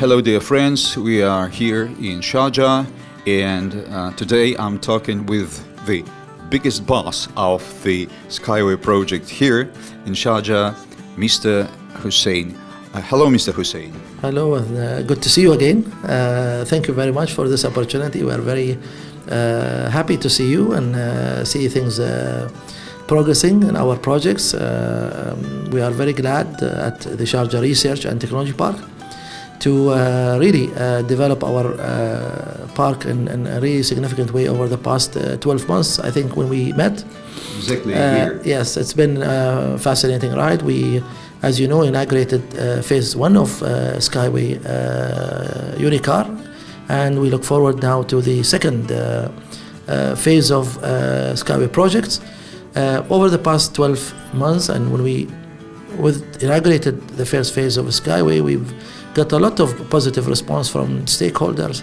hello, dear friends. We are here in Sharjah, and uh, today I'm talking with the biggest boss of the Skyway project here in Sharjah, Mr. Hussein. Uh, hello, Mr. Hussein. Hello, and uh, good to see you again. Uh, thank you very much for this opportunity. We are very uh, happy to see you and uh, see things progressing in our projects. Um, we are very glad at the Sharjah Research and Technology Park to uh, really uh, develop our uh, park in, in a really significant way over the past uh, 12 months. I think when we met, Exactly uh, yes, it's been a fascinating ride. We, as you know, inaugurated uh, phase one of uh, Skyway uh, Unicar, and we look forward now to the second uh, uh, phase of uh, Skyway projects. Uh, over the past 12 months, and when we with inaugurated the first phase of Skyway, we've got a lot of positive response from stakeholders,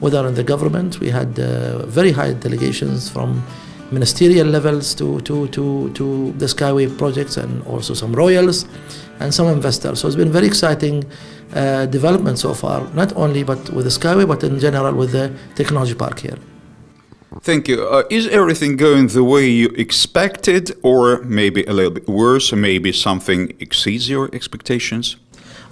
whether in the government, we had uh, very high delegations from ministerial levels to, to, to, to the Skyway projects and also some royals and some investors. So it's been very exciting uh, development so far, not only but with the Skyway, but in general with the technology park here. Thank you. Uh, is everything going the way you expected, or maybe a little bit worse, or maybe something exceeds your expectations?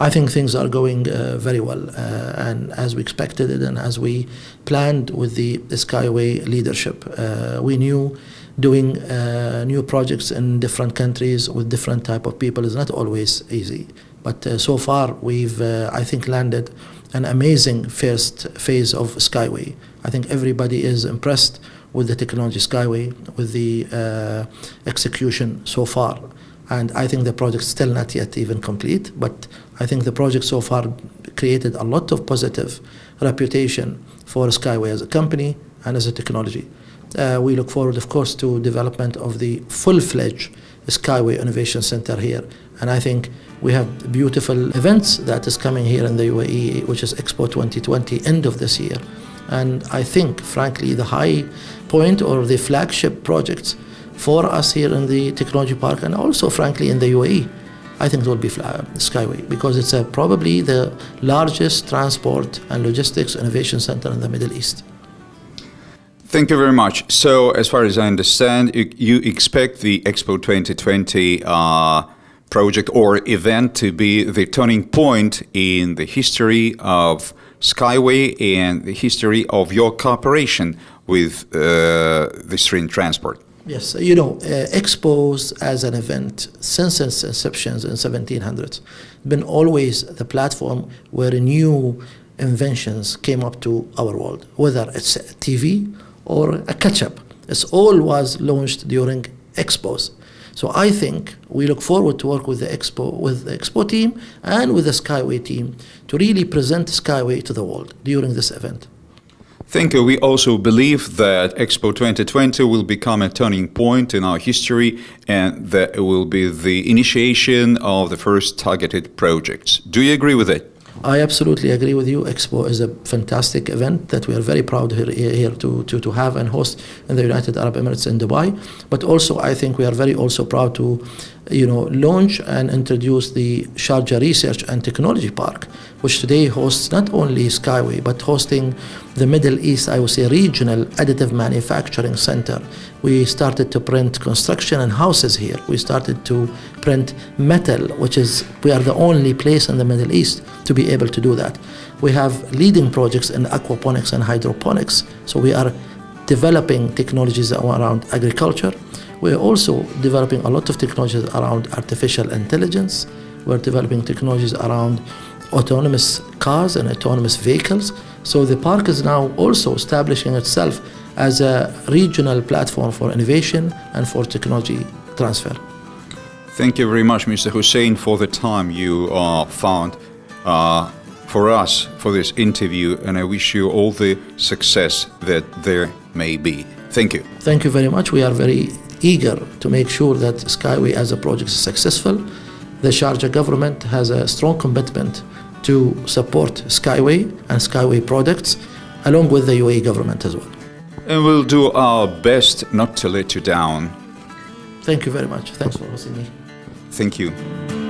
I think things are going uh, very well, uh, and as we expected it, and as we planned with the, Skyway leadership, uh, we knew doing uh, new projects in different countries with different type of people is not always easy. But uh, so far, we've I think landed an amazing first phase of Skyway. I think everybody is impressed with the technology Skyway, with the uh, execution so far. And I think the project's still not yet even complete, but I think the project so far created a lot of positive reputation for Skyway as a company and as a technology. Uh, we look forward, of course, to development of the full-fledged Skyway Innovation Center here. And I think we have beautiful events that is coming here in the UAE, which is Expo 2020, end of this year. And I think, frankly, the high point or the flagship projects for us here in the technology park and also, frankly, in the UAE, I think it will be Skyway because it's uh, probably the largest transport and logistics innovation center in the Middle East. Thank you very much. So, as far as I understand, you, you expect the Expo 2020 uh, project or event to be the turning point in the history of Skyway and the history of your cooperation with uh, the stream transport. Yes, you know, uh, expos as an event since its inception in 1700s been always the platform where new inventions came up to our world, whether it's TV or a ketchup. It's all was launched during expos. So I think we look forward to work with the expo with the expo team and with the Skyway team to really present Skyway to the world during this event. Thank you. We also believe that Expo 2020 will become a turning point in our history and that it will be the initiation of the first targeted projects. Do you agree with it? I absolutely agree with you. Expo is a fantastic event that we are very proud here, here to, to, to have and host in the United Arab Emirates in Dubai. But also, I think we are very also proud to, you know, launch and introduce the Sharjah Research and Technology Park, which today hosts not only Skyway but hosting the Middle East, I would say, regional additive manufacturing center. We started to print construction and houses here. We started to print metal, which is we are the only place in the Middle East to be able to do that. We have leading projects in aquaponics and hydroponics. So we are developing technologies around agriculture. We're also developing a lot of technologies around artificial intelligence. We're developing technologies around autonomous cars and autonomous vehicles. So the park is now also establishing itself as a regional platform for innovation and for technology transfer. Thank you very much, Mr. Hussein, for the time you uh, found uh, for us for this interview, and I wish you all the success that there may be. Thank you. Thank you very much. We are very eager to make sure that Skyway as a project is successful. The Sharjah government has a strong commitment to support Skyway and Skyway products, along with the UAE government as well. And we'll do our best not to let you down. Thank you very much. Thanks for hosting me. Thank you.